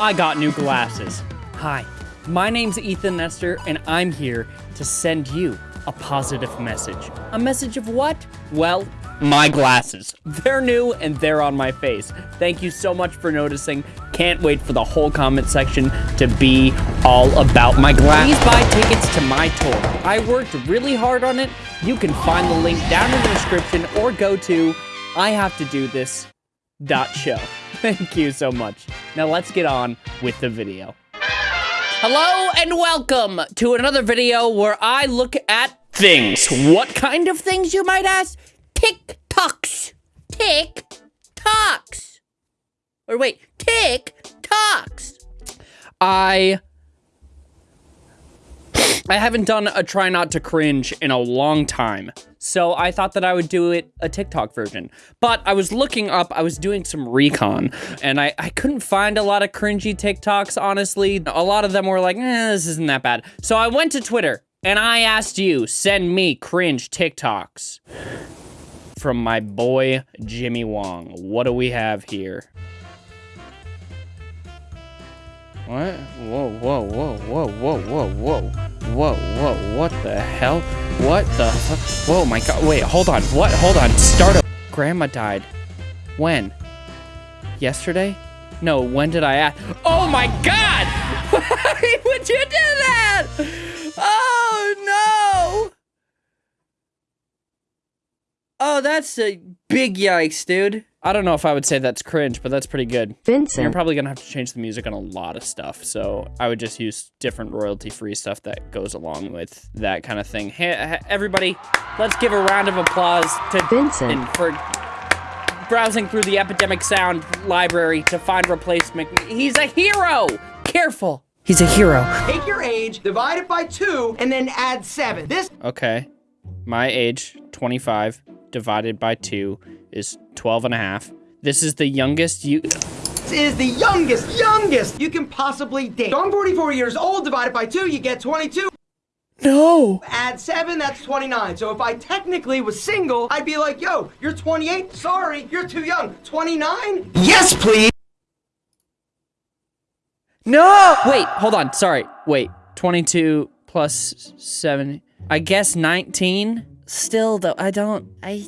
I got new glasses. Hi, my name's Ethan Nestor, and I'm here to send you a positive message. A message of what? Well, my glasses. They're new and they're on my face. Thank you so much for noticing. Can't wait for the whole comment section to be all about my glasses. Please buy tickets to my tour. I worked really hard on it. You can find the link down in the description or go to I have to do this dot show. Thank you so much. Now let's get on with the video. Hello and welcome to another video where I look at things. What kind of things, you might ask? TikToks. TikToks. Or wait, TikToks. I I haven't done a try not to cringe in a long time. So I thought that I would do it a TikTok version. But I was looking up, I was doing some recon, and I, I couldn't find a lot of cringy TikToks, honestly. A lot of them were like, eh, this isn't that bad. So I went to Twitter, and I asked you, send me cringe TikToks. From my boy, Jimmy Wong. What do we have here? What? Whoa, whoa, whoa, whoa, whoa, whoa, whoa. Whoa, whoa, what the hell? What the Whoa, my god. Wait, hold on. What? Hold on. Start up. Grandma died. When? Yesterday? No, when did I ask? Oh my god! Why would you do that? Oh no! Oh, that's a big yikes, dude. I don't know if I would say that's cringe, but that's pretty good. Vincent. You're probably gonna have to change the music on a lot of stuff, so I would just use different royalty-free stuff that goes along with that kind of thing. Hey, everybody, let's give a round of applause to Vincent for browsing through the Epidemic Sound library to find replacement. He's a hero! Careful. He's a hero. Take your age, divide it by two, and then add seven. This- Okay. My age, 25, divided by two is 12 and a half. This is the youngest you- This is the youngest, youngest you can possibly date. So I'm 44 years old, divided by two, you get 22. No! Add seven, that's 29. So if I technically was single, I'd be like, yo, you're 28? Sorry, you're too young. 29? Yes, please! No! Wait, hold on, sorry. Wait, 22 plus 7, I guess 19? Still, though, I don't. I.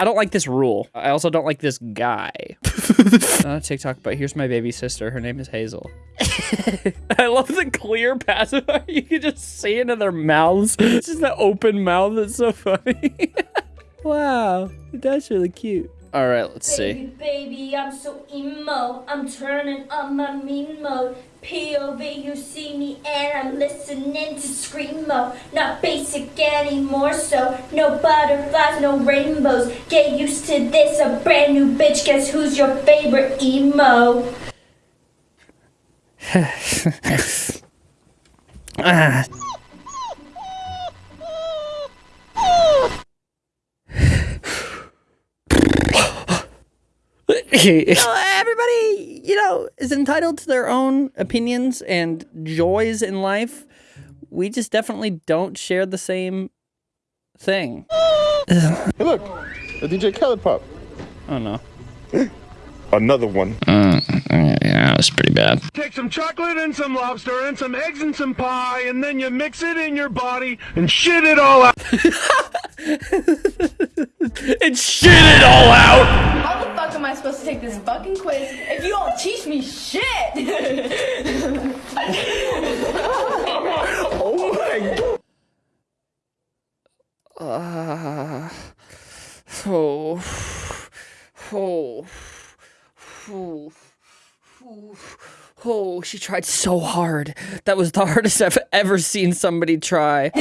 I don't like this rule. I also don't like this guy. Not a TikTok, but here's my baby sister. Her name is Hazel. I love the clear pacifier. You can just see into their mouths. It's just the open mouth. It's so funny. wow, that's really cute. All right, let's baby, see. Baby, I'm so emo. I'm turning on my mean mode. POV, you see me and I'm listening to screamo. Not basic anymore, so no butterflies, no rainbows. Get used to this, a brand new bitch. Guess who's your favorite emo? ah. everybody, you know, is entitled to their own opinions and joys in life. We just definitely don't share the same thing. hey, look, a DJ Khaled pop. Oh no. Another one. Uh, yeah, that's pretty bad. Take some chocolate and some lobster and some eggs and some pie, and then you mix it in your body and shit it all out. and shit it all out! I supposed to take this fucking quiz if you don't teach me shit? oh my god. Uh, oh. Oh. Oh. Oh. Oh, she tried so hard. That was the hardest I've ever seen somebody try.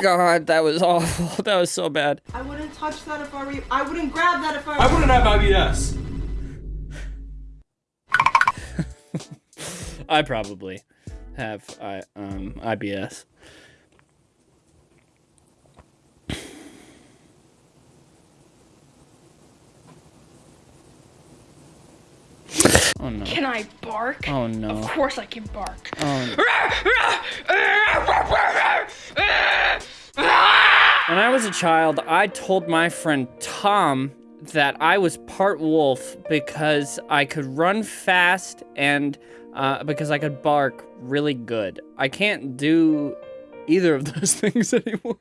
God, that was awful. That was so bad. I wouldn't touch that if I were you. I wouldn't grab that if I were I wouldn't have IBS. I probably have I um IBS. Oh no. Can I bark? Oh no. Of course I can bark. Oh. When I was a child, I told my friend Tom that I was part wolf because I could run fast and uh, because I could bark really good. I can't do either of those things anymore.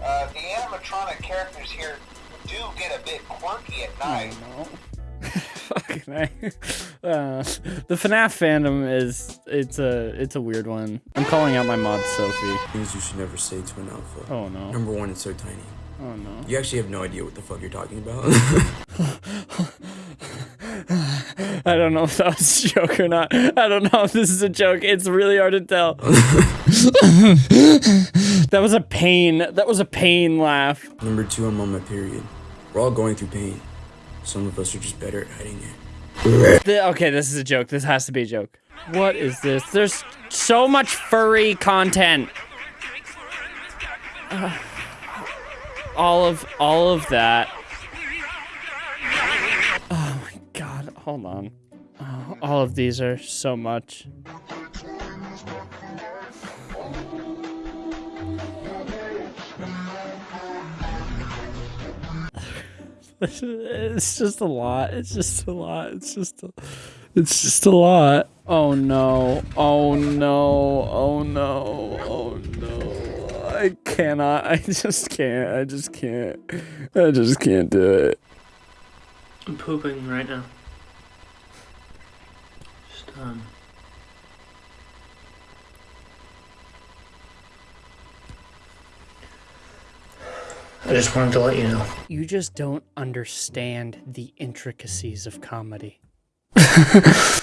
Uh, the animatronic characters here do get a bit quirky at night. no. Uh, the FNAF fandom is it's a it's a weird one. I'm calling out my mod Sophie. Things you should never say to an alpha. Oh no. Number one, it's so tiny. Oh no. You actually have no idea what the fuck you're talking about. I don't know if that was a joke or not. I don't know if this is a joke. It's really hard to tell. that was a pain. That was a pain laugh. Number two, I'm on my period. We're all going through pain. Some of us are just better at hiding it. The- okay, this is a joke. This has to be a joke. What is this? There's so much furry content. Uh, all of all of that. Oh my god, hold on. Oh, all of these are so much. It's just a lot. It's just a lot. It's just a, it's just a lot. Oh no. Oh no. Oh no. Oh no. I cannot. I just can't. I just can't. I just can't do it. I'm pooping right now. Just, um. I just wanted to let you know. You just don't understand the intricacies of comedy.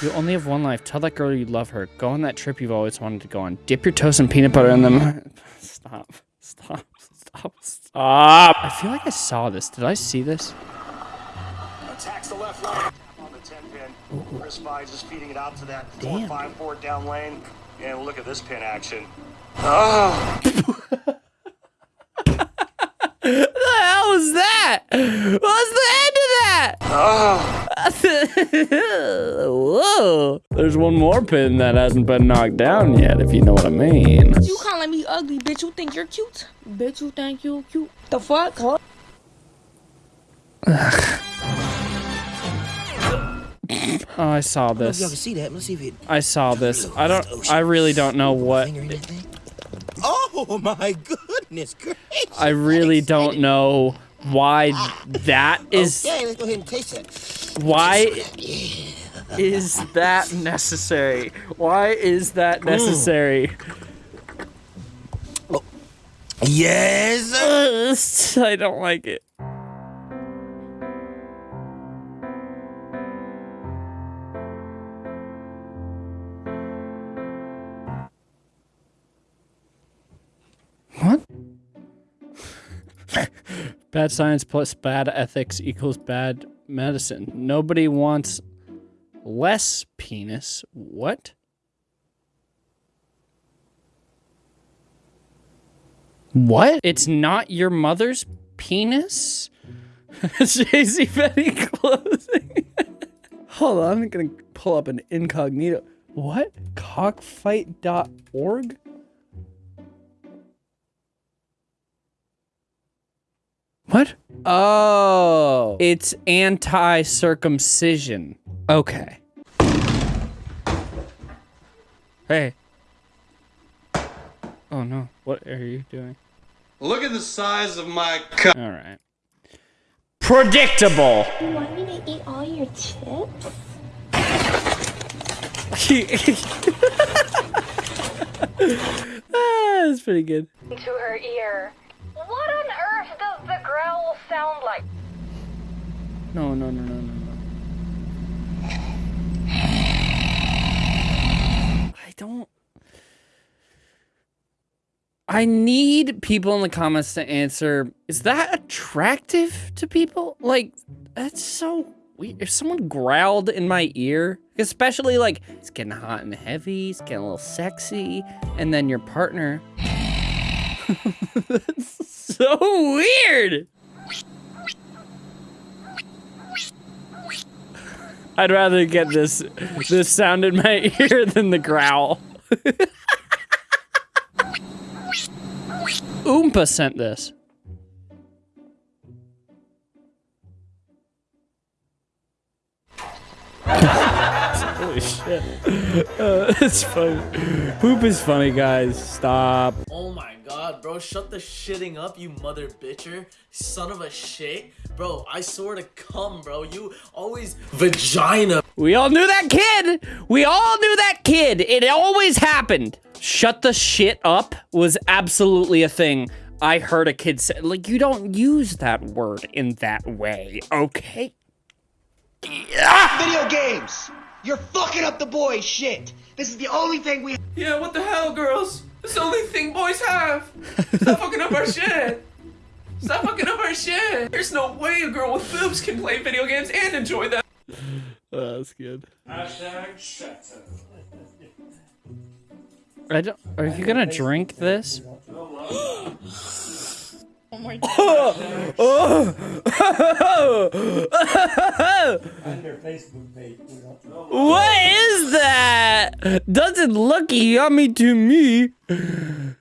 you only have one life. Tell that girl you love her. Go on that trip you've always wanted to go on. Dip your toast in peanut butter in them. Stop. Stop. Stop. Stop. I feel like I saw this. Did I see this? Attacks the left line. On the 10 pin. Chris Vines is feeding it out to that 454 down lane. And look at this pin action. Oh. What the hell was that? What's the end of that? Ah. Whoa. There's one more pin that hasn't been knocked down yet, if you know what I mean. You calling me ugly, bitch? You think you're cute? Bitch, you think you're cute? The fuck? Huh? Oh, I saw this. Y'all can see that. Let's see if it. I saw this. I don't. I really don't know what. Oh my goodness gracious! I really don't know why ah. that is. Okay, let's go ahead and taste it. Why is that necessary? Why is that mm. necessary? Yes. I don't like it. Bad science plus bad ethics equals bad medicine. Nobody wants less penis. What? What? It's not your mother's penis? Jay-Z Betty clothing. Hold on, I'm gonna pull up an incognito. What? Cockfight.org? What? Oh, it's anti-circumcision. Okay. Hey. Oh no, what are you doing? Look at the size of my cup. All right. Predictable. You want me to eat all your chips? ah, that's pretty good. to her ear. The growl sound like? No, no, no, no, no, no. I don't. I need people in the comments to answer. Is that attractive to people? Like, that's so weird. If someone growled in my ear, especially like it's getting hot and heavy, it's getting a little sexy, and then your partner. that's so weird. I'd rather get this this sound in my ear than the growl. Oompa sent this. Shit. Uh, it's funny. Poop is funny, guys. Stop. Oh my god, bro, shut the shitting up, you mother bitcher. Son of a shit. Bro, I swear to come, bro. You always vagina. We all knew that kid. We all knew that kid. It always happened. Shut the shit up was absolutely a thing. I heard a kid say, like, you don't use that word in that way, okay? Video games! You're fucking up the boys' shit! This is the only thing we Yeah, what the hell, girls? It's the only thing boys have. Stop fucking up our shit. Stop fucking up our shit. There's no way a girl with boobs can play video games and enjoy them. Oh, that's good. Hashtag Shetson. I don't, are you gonna drink this? Oh my On their Facebook. What is that? Doesn't look yummy to me. I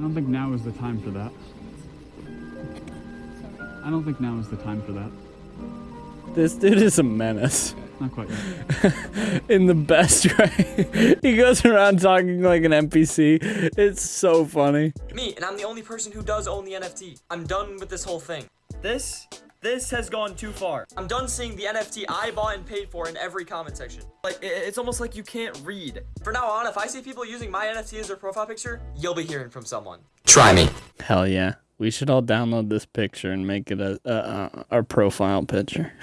don't think now is the time for that. I don't think now is the time for that. This dude is a menace. Not quite yet. In the best way. he goes around talking like an NPC. It's so funny. Me, and I'm the only person who does own the NFT. I'm done with this whole thing. This, this has gone too far. I'm done seeing the NFT I bought and paid for in every comment section. Like, it's almost like you can't read. For now on, if I see people using my NFT as their profile picture, you'll be hearing from someone. Try me. Hell yeah. We should all download this picture and make it a, a, a our profile picture.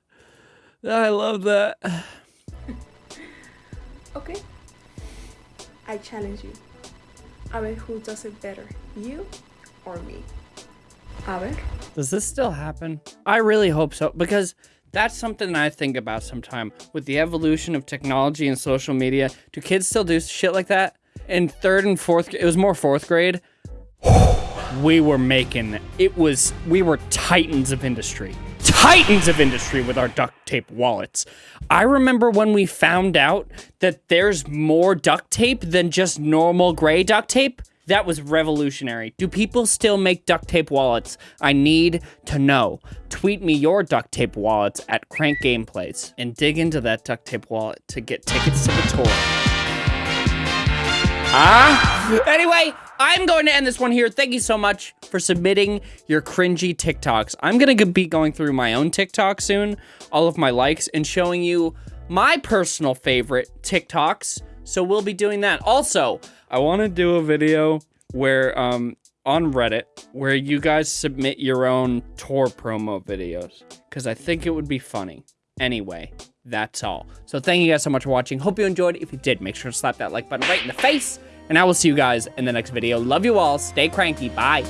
I love that. Okay. I challenge you. A ver who does it better, you or me. A ver. Does this still happen? I really hope so because that's something I think about sometime with the evolution of technology and social media. Do kids still do shit like that? In third and fourth, it was more fourth grade. We were making it was we were titans of industry. Titans of industry with our duct tape wallets. I remember when we found out that there's more duct tape than just normal gray duct tape. That was revolutionary. Do people still make duct tape wallets? I need to know. Tweet me your duct tape wallets at Crank Gameplays and dig into that duct tape wallet to get tickets to the tour. Ah? Anyway, I'm going to end this one here. Thank you so much for submitting your cringy TikToks. I'm going to be going through my own TikTok soon, all of my likes, and showing you my personal favorite TikToks. So we'll be doing that. Also, I want to do a video where, um, on Reddit, where you guys submit your own tour promo videos, because I think it would be funny. Anyway, that's all. So thank you guys so much for watching. Hope you enjoyed. If you did, make sure to slap that like button right in the face. And I will see you guys in the next video. Love you all. Stay cranky. Bye.